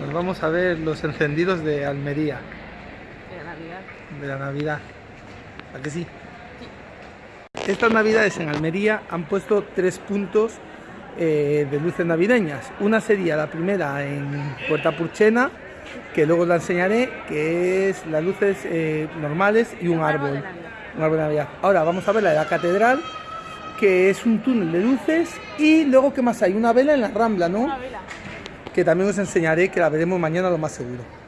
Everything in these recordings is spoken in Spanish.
Nos vamos a ver los encendidos de Almería, De la Navidad. de la Navidad. ¿A que sí? Estas navidades en Almería han puesto tres puntos eh, de luces navideñas. Una sería la primera en Puerta Purchena, que luego la enseñaré, que es las luces eh, normales y un árbol. Un árbol de Navidad. Ahora vamos a ver la de la catedral, que es un túnel de luces. Y luego, ¿qué más hay? Una vela en la rambla, ¿no? Una vela. Que también os enseñaré, que la veremos mañana lo más seguro.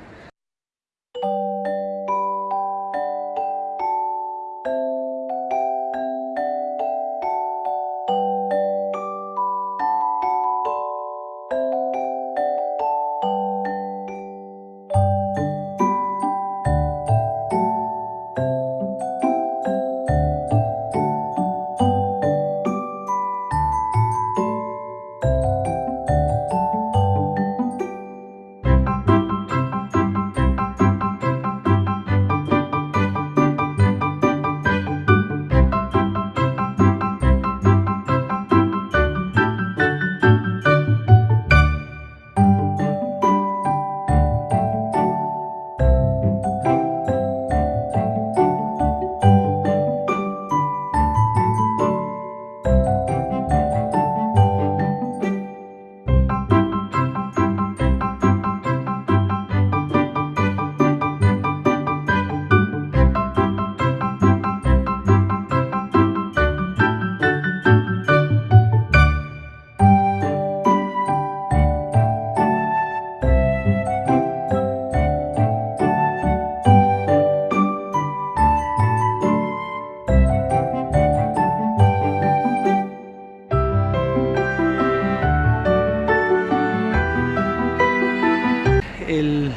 El,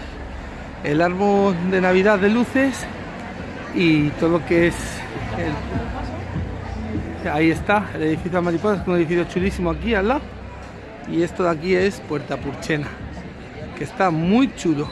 el árbol de Navidad de luces y todo lo que es el- ahí está el edificio de mariposas, un edificio chulísimo aquí al lado. Y esto de aquí es Puerta Purchena que está muy chulo